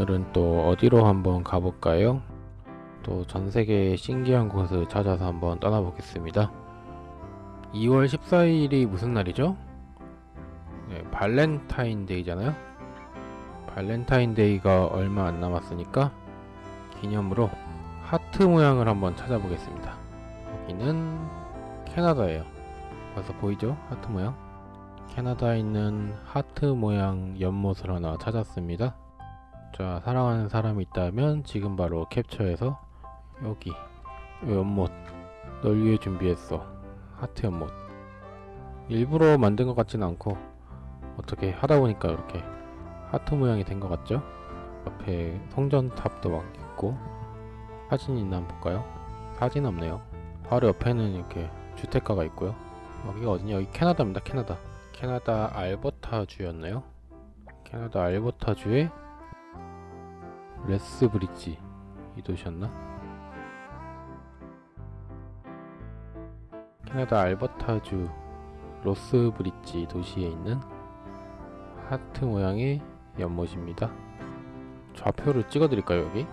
오늘은 또 어디로 한번 가볼까요? 또 전세계의 신기한 곳을 찾아서 한번 떠나보겠습니다. 2월 14일이 무슨 날이죠? 네, 발렌타인데이잖아요? 발렌타인데이가 얼마 안 남았으니까 기념으로 하트 모양을 한번 찾아보겠습니다. 여기는 캐나다예요. 벌써 보이죠? 하트 모양. 캐나다에 있는 하트 모양 연못을 하나 찾았습니다. 자, 사랑하는 사람이 있다면 지금 바로 캡처해서 여기 요 연못 널 위해 준비했어. 하트 연못. 일부러 만든 것 같진 않고 어떻게 하다 보니까 이렇게 하트 모양이 된 것 같죠? 옆에 성전탑도 막 있고 사진이 있나 한번 볼까요? 사진 없네요. 바로 옆에는 이렇게 주택가가 있고요. 여기가 어디냐? 여기 캐나다입니다. 캐나다. 캐나다 알버타주였나요? 캐나다 알버타주의 레스 브릿지 이 도시였나? 캐나다 알버타주 레스 브릿지 도시에 있는 하트 모양의 연못입니다. 좌표를 찍어드릴까요 여기?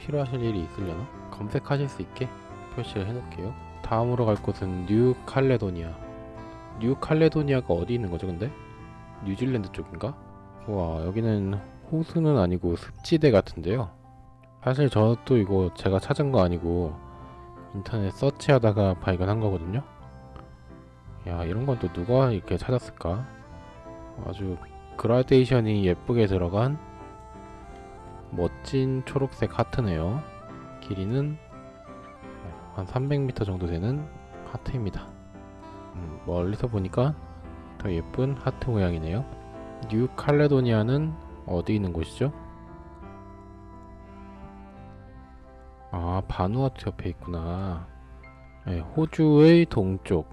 필요하실 일이 있으려나? 검색하실 수 있게 표시를 해놓을게요. 다음으로 갈 곳은 뉴 칼레도니아. 뉴 칼레도니아가 어디 있는 거죠 근데? 뉴질랜드 쪽인가? 와 여기는 호수는 아니고 습지대 같은데요. 사실 저도 이거 제가 찾은 거 아니고 인터넷 search하다가 발견한 거거든요. 야 이런 건 또 누가 이렇게 찾았을까? 아주 그라데이션이 예쁘게 들어간 멋진 초록색 하트네요. 길이는 한 300m 정도 되는 하트입니다. 음, 멀리서 보니까 더 예쁜 하트 모양이네요. 뉴 칼레도니아는 어디 있는 곳이죠? 아, 바누아투 옆에 있구나. 네, 호주의 동쪽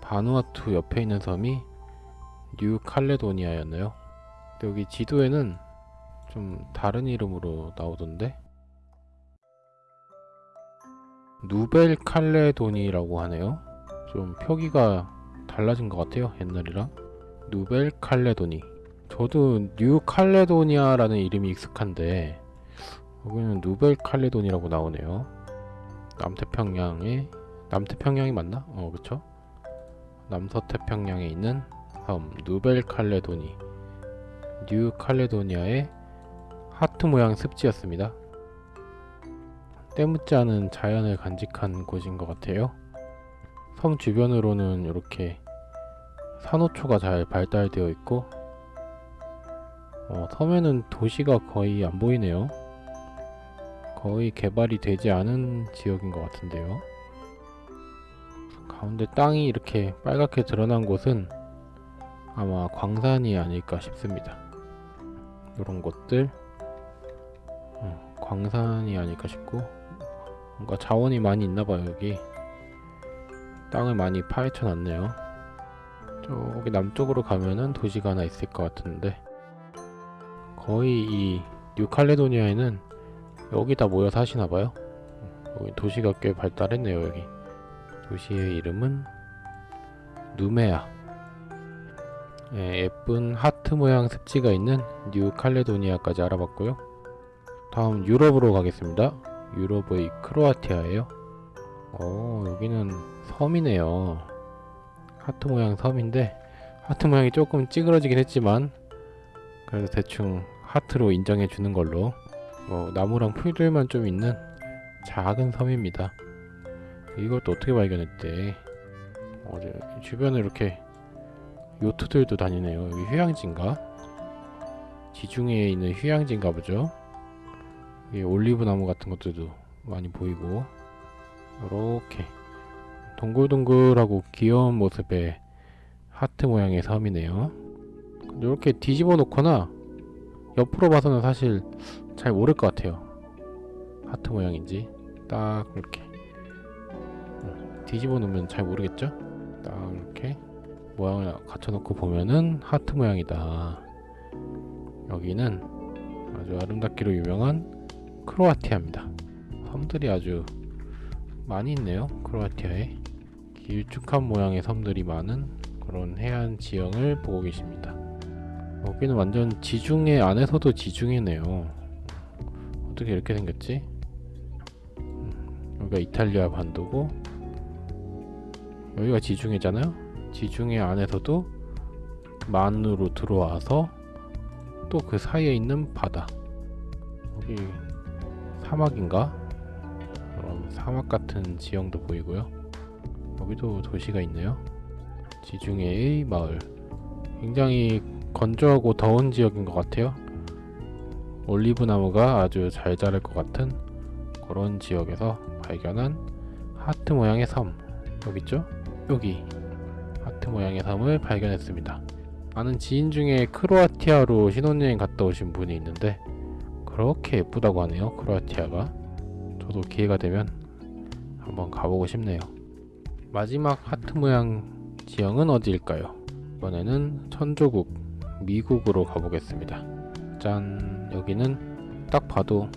바누아투 옆에 있는 섬이 뉴 칼레도니아였나요? 근데 여기 지도에는 좀 다른 이름으로 나오던데 누벨 칼레도니라고 하네요. 좀 표기가 달라진 것 같아요. 옛날이랑 누벨 칼레도니. 저도 뉴 칼레도니아라는 이름이 익숙한데 여기는 누벨 칼레도니라고 나오네요. 남태평양에 남태평양이 맞나? 어 그쵸? 남서태평양에 있는 섬 누벨 칼레도니 뉴 칼레도니아의 하트 모양 습지였습니다. 때묻지 않은 자연을 간직한 곳인 것 같아요. 섬 주변으로는 이렇게 산호초가 잘 발달되어 있고 어, 섬에는 도시가 거의 안 보이네요. 거의 개발이 되지 않은 지역인 것 같은데요. 가운데 땅이 이렇게 빨갛게 드러난 곳은 아마 광산이 아닐까 싶습니다. 이런 곳들 어, 광산이 아닐까 싶고 뭔가 자원이 많이 있나봐요 여기 땅을 많이 파헤쳐 놨네요 저기 남쪽으로 가면은 도시가 하나 있을 것 같은데 거의 이 뉴칼레도니아에는 여기다 모여 사시나봐요. 여기 도시가 꽤 발달했네요 여기. 도시의 이름은 누메아. 예, 예쁜 하트 모양 습지가 있는 뉴칼레도니아까지 알아봤고요. 다음 유럽으로 가겠습니다. 유럽의 크로아티아예요. 어 여기는 섬이네요. 하트 모양 섬인데 하트 모양이 조금 찌그러지긴 했지만 그래도 대충 하트로 인정해 주는 걸로. 어, 나무랑 풀들만 좀 있는 작은 섬입니다. 이걸 또 어떻게 발견했대? 어, 주변에 이렇게 요트들도 다니네요. 여기 휴양지인가? 지중해에 있는 휴양지인가 보죠? 이 올리브 나무 같은 것들도 많이 보이고. 이렇게 동글동글하고 귀여운 모습의 하트 모양의 섬이네요 이렇게 뒤집어 놓거나 옆으로 봐서는 사실 잘 모를 것 같아요 하트 모양인지 딱 이렇게 뒤집어 놓으면 잘 모르겠죠? 딱 이렇게 모양을 갖춰놓고 보면은 하트 모양이다 여기는 아주 아름답기로 유명한 크로아티아입니다. 섬들이 아주 많이 있네요. 크로아티아에 길쭉한 모양의 섬들이 많은 그런 해안 지형을 보고 계십니다. 여기는 완전 지중해 안에서도 지중해네요. 어떻게 이렇게 생겼지? 음, 여기가 이탈리아 반도고 여기가 지중해잖아요. 지중해 안에서도 만으로 들어와서 또 그 사이에 있는 바다. 여기 사막인가? 사막 같은 지형도 보이고요. 여기도 도시가 있네요. 지중해의 마을. 굉장히 건조하고 더운 지역인 것 같아요. 올리브 나무가 아주 잘 자랄 것 같은 그런 지역에서 발견한 하트 모양의 섬. 여기 있죠? 여기 하트 모양의 섬을 발견했습니다. 아는 지인 중에 크로아티아로 신혼여행 갔다 오신 분이 있는데 그렇게 예쁘다고 하네요. 크로아티아가. 저도 기회가 되면 한번 가보고 싶네요. 마지막 하트 모양 지형은 어디일까요? 이번에는 천조국 미국으로 가보겠습니다. 짠 여기는 딱 봐도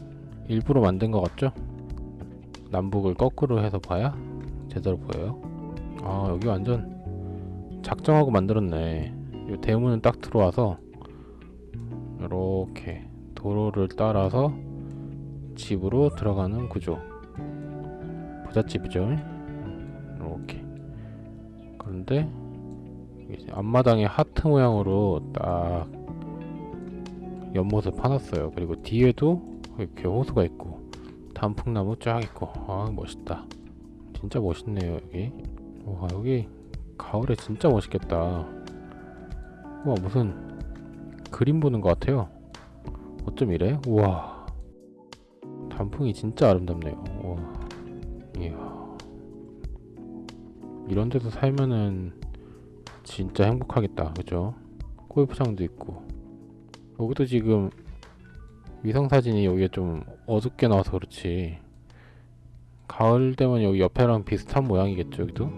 일부러 만든 것 같죠? 남북을 거꾸로 해서 봐야 제대로 보여요. 아 여기 완전 작정하고 만들었네. 이 대문은 딱 들어와서 이렇게 도로를 따라서 집으로 들어가는 구조. 부잣집이죠. 이렇게. 그런데 앞마당에 하트 모양으로 딱 연못을 파놨어요. 그리고 뒤에도 이렇게 호수가 있고 단풍나무 쫙 있고 아 멋있다. 진짜 멋있네요 여기. 와 여기 가을에 진짜 멋있겠다. 와 무슨 그림 보는 것 같아요. 어쩜 이래? 우와 단풍이 진짜 아름답네요. 와 이야 이런 데서 살면은 진짜 행복하겠다. 그죠? 골프장도 있고. 여기도 지금 위성사진이 여기에 좀 어둡게 나와서 그렇지. 가을 되면 여기 옆에랑 비슷한 모양이겠죠 여기도?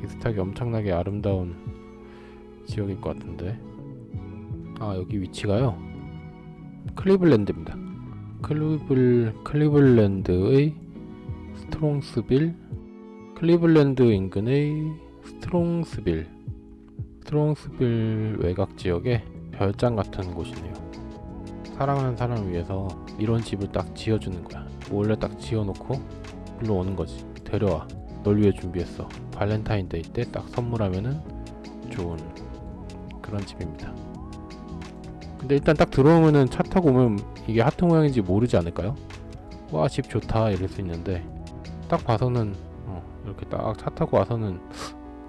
비슷하게 엄청나게 아름다운 지역일 것 같은데. 아 여기 위치가요? 클리블랜드입니다. 클리블 클리블랜드의 스트롱스빌 클리블랜드 인근의 스트롱스빌 스트롱스빌 외곽 지역의 별장 같은 곳이네요. 사랑하는 사람을 위해서 이런 집을 딱 지어주는 거야. 원래 딱 지어놓고 일로 오는 거지. 데려와. 널 위해 준비했어. 발렌타인데이 때 딱 선물하면은 좋은 그런 집입니다. 근데 일단 딱 들어오면은 차 타고 오면 이게 하트 모양인지 모르지 않을까요? 와 집 좋다 이럴 수 있는데 딱 봐서는 어, 이렇게 딱 차 타고 와서는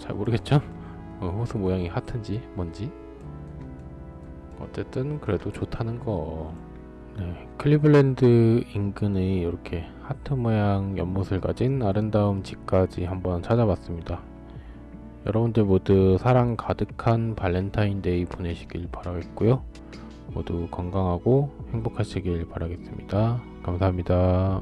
잘 모르겠죠? 어, 호수 모양이 하트인지 뭔지? 어쨌든 그래도 좋다는 거. 네, 클리블랜드 인근의 이렇게 하트 모양 연못을 가진 아름다운 집까지 한번 찾아봤습니다. 여러분들 모두 사랑 가득한 발렌타인데이 보내시길 바라겠고요. 모두 건강하고 행복하시길 바라겠습니다. 감사합니다